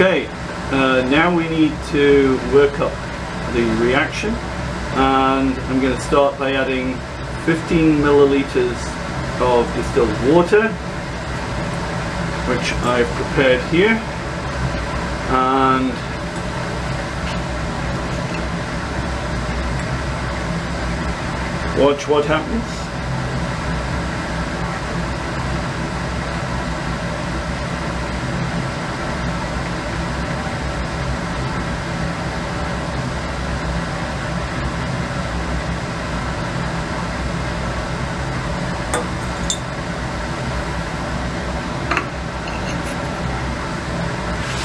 Okay, uh, now we need to work up the reaction and I'm going to start by adding 15 milliliters of distilled water which I've prepared here and watch what happens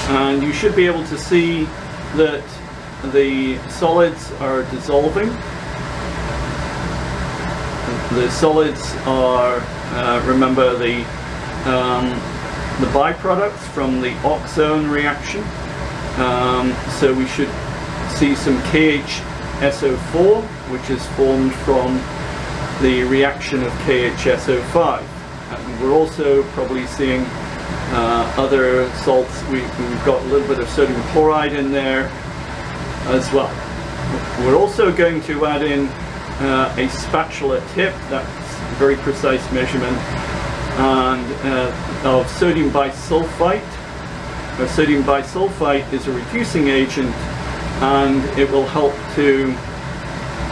and you should be able to see that the solids are dissolving. The solids are, uh, remember, the, um, the byproducts from the oxone reaction. Um, so we should see some KHSO4, which is formed from the reaction of KHSO5. And we're also probably seeing other salts. We, have got a little bit of sodium chloride in there as well. We're also going to add in uh, a spatula tip, that's a very precise measurement, and uh, of sodium bisulfite. Uh, sodium bisulfite is a reducing agent and it will help to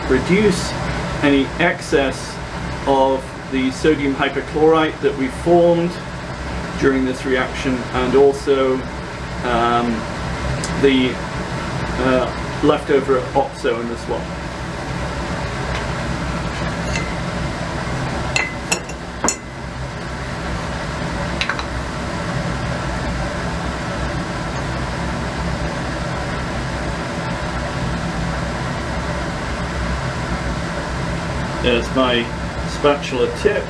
reduce any excess of the sodium hypochlorite that we formed during this reaction and also um, the uh, leftover in as well. There's my spatula tip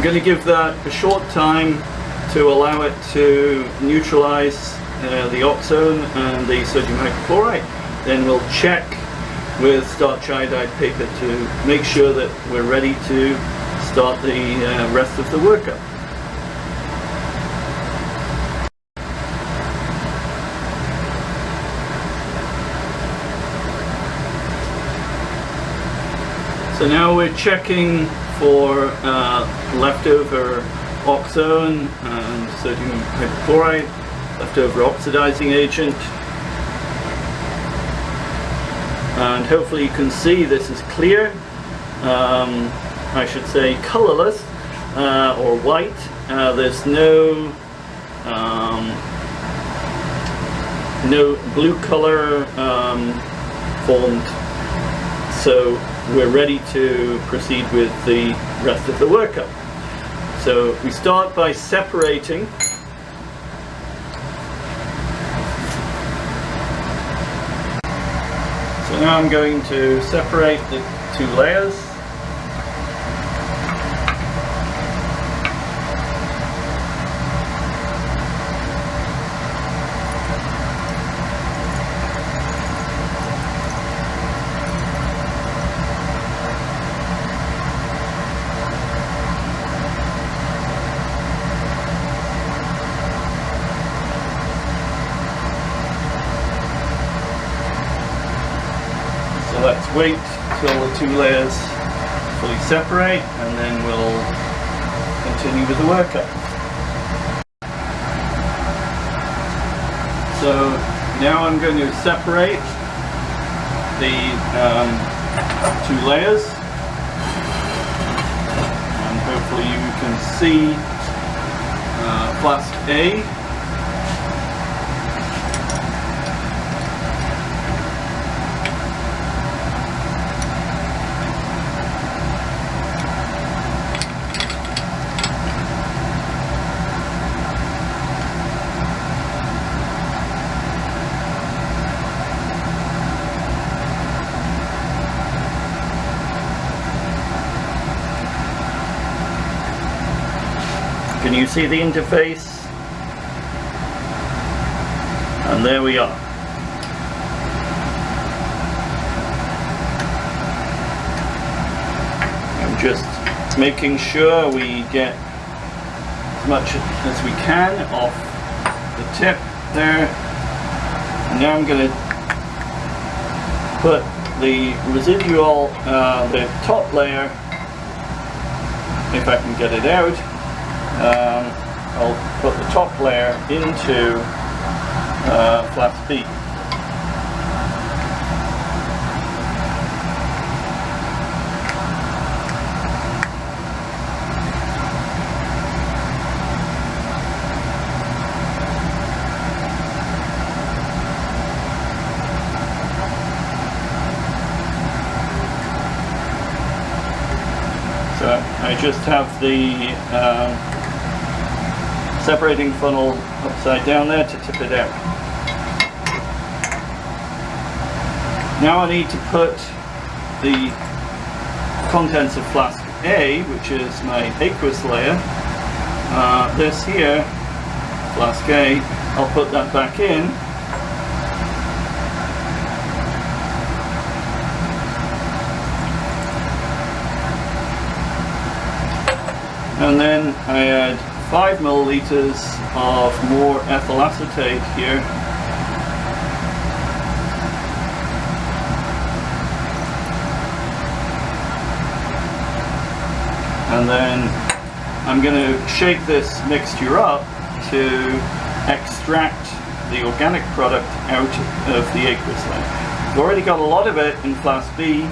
I'm going to give that a short time to allow it to neutralize uh, the oxone and the sodium hypochlorite. Then we'll check with starch iodide paper to make sure that we're ready to start the uh, rest of the workup. So now we're checking for uh, leftover oxone and sodium hypochlorite, leftover oxidizing agent. And hopefully you can see this is clear, um, I should say colorless uh, or white. Uh, there's no um, no blue color um, formed so we're ready to proceed with the rest of the workup. So we start by separating So now I'm going to separate the two layers let's wait till the two layers fully separate and then we'll continue with the workup. So now I'm going to separate the um, two layers and hopefully you can see uh, flask A Can you see the interface? And there we are. I'm just making sure we get as much as we can off the tip there. And now I'm going to put the residual, uh, the top layer, if I can get it out, um, I'll put the top layer into uh, flask B. I just have the um, separating funnel upside down there to tip it out. Now I need to put the contents of flask A, which is my aqueous layer, uh, this here, flask A, I'll put that back in and then I add 5 milliliters of more ethyl acetate here and then I'm going to shake this mixture up to extract the organic product out of the aqueous layer. We've already got a lot of it in flask B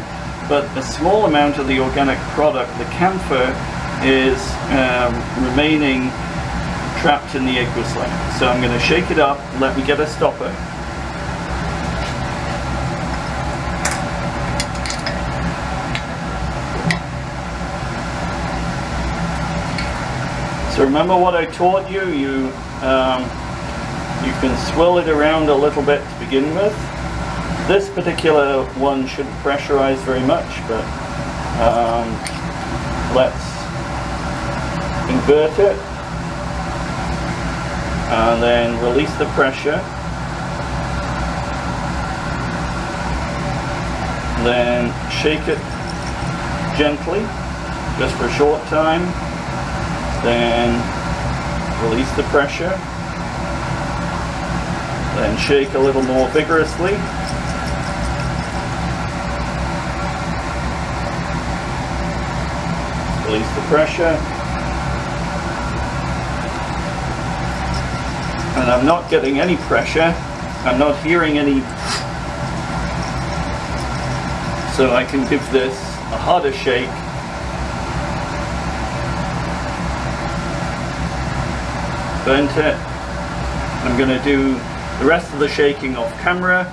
but a small amount of the organic product, the camphor, is um, remaining trapped in the aqueous layer. So I'm going to shake it up, let me get a stopper. So remember what I taught you, you, um, you can swirl it around a little bit to begin with. This particular one shouldn't pressurize very much, but um, let's invert it and then release the pressure. Then shake it gently just for a short time. Then release the pressure. Then shake a little more vigorously. Release the pressure and I'm not getting any pressure. I'm not hearing any. So I can give this a harder shake. Burnt it. I'm going to do the rest of the shaking off camera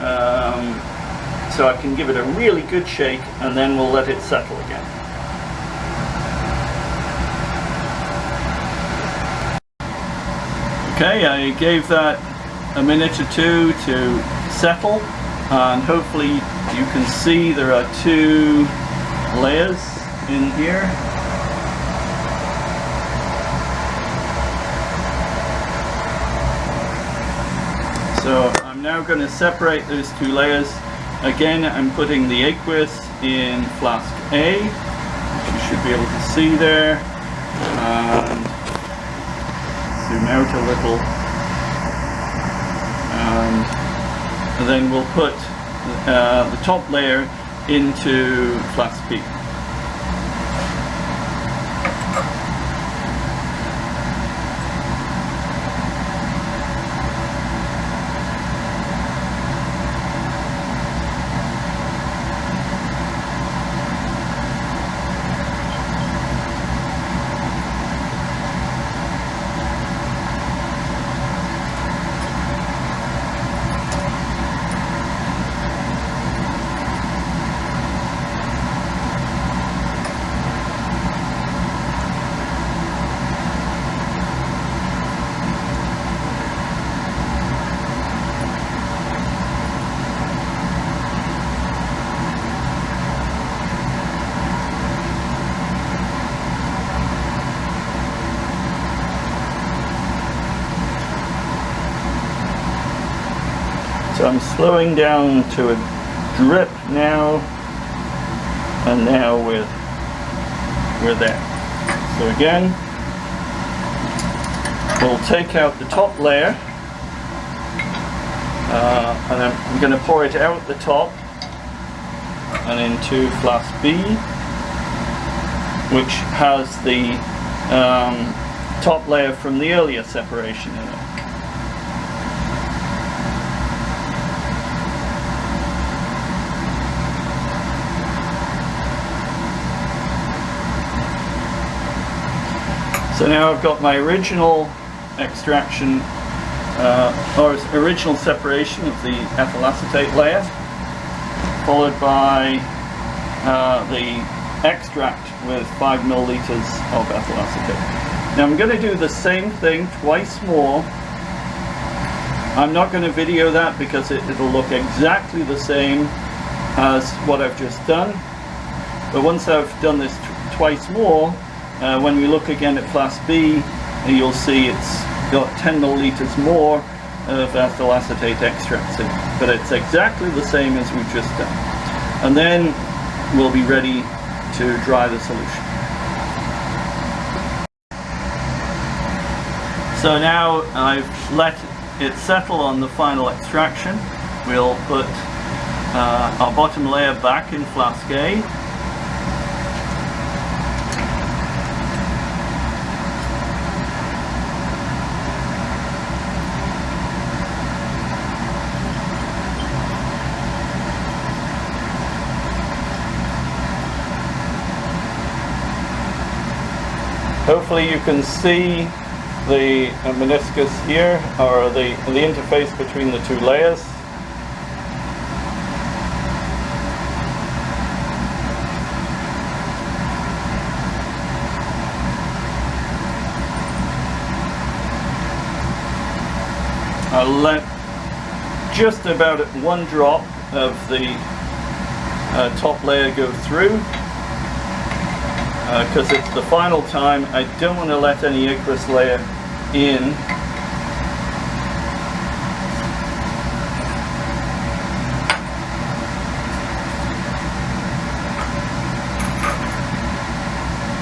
um, so I can give it a really good shake and then we'll let it settle again Okay, I gave that a minute or two to settle and hopefully you can see there are two layers in here. So I'm now going to separate those two layers. Again, I'm putting the aqueous in flask A, which you should be able to see there. Um, zoom out a little um, and then we'll put uh, the top layer into flask B. I'm slowing down to a drip now and now with we're there. So again, we'll take out the top layer uh, and I'm going to pour it out the top and into flask B which has the um, top layer from the earlier separation in it. So now I've got my original extraction uh, or original separation of the ethyl acetate layer followed by uh, the extract with 5 milliliters of ethyl acetate. Now I'm going to do the same thing twice more. I'm not going to video that because it, it'll look exactly the same as what I've just done. But once I've done this twice more, uh, when we look again at flask B, you'll see it's got 10 milliliters more of ethyl acetate extract in. But it's exactly the same as we've just done. And then we'll be ready to dry the solution. So now I've let it settle on the final extraction. We'll put uh, our bottom layer back in flask A Hopefully you can see the meniscus here, or the, the interface between the two layers. I'll let just about one drop of the uh, top layer go through because uh, it's the final time. I don't want to let any aqueous layer in.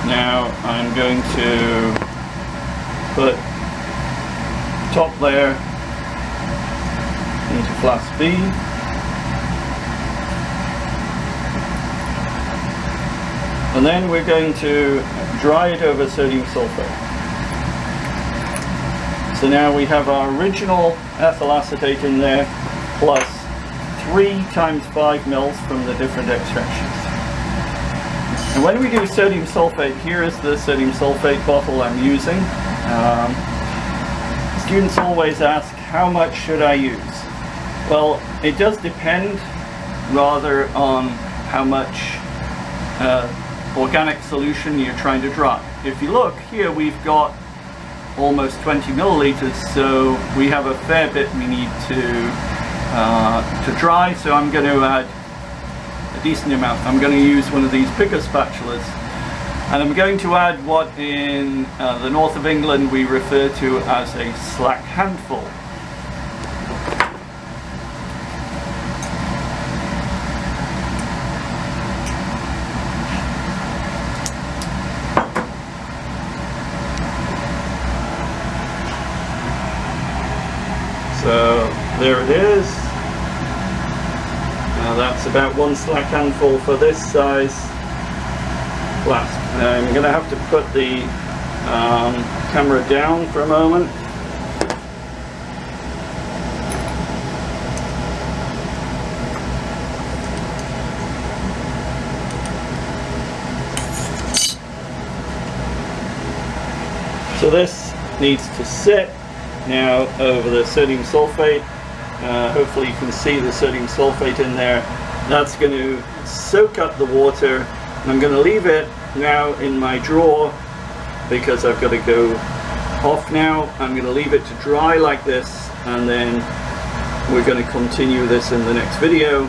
Now I'm going to put top layer into flask B. and then we're going to dry it over sodium sulfate. So now we have our original ethyl acetate in there plus 3 times 5 mils from the different extractions. And when we do sodium sulfate, here is the sodium sulfate bottle I'm using. Um, students always ask, how much should I use? Well, it does depend rather on how much uh, organic solution you're trying to dry. If you look here we've got almost 20 milliliters so we have a fair bit we need to uh, to dry so I'm going to add a decent amount. I'm going to use one of these bigger spatulas and I'm going to add what in uh, the north of England we refer to as a slack handful. So there it is. Now that's about one slack handful for this size flask. I'm going to have to put the um, camera down for a moment. So this needs to sit now over the sodium sulfate. Uh, hopefully you can see the sodium sulfate in there. That's going to soak up the water. I'm going to leave it now in my drawer because I've got to go off now. I'm going to leave it to dry like this and then we're going to continue this in the next video.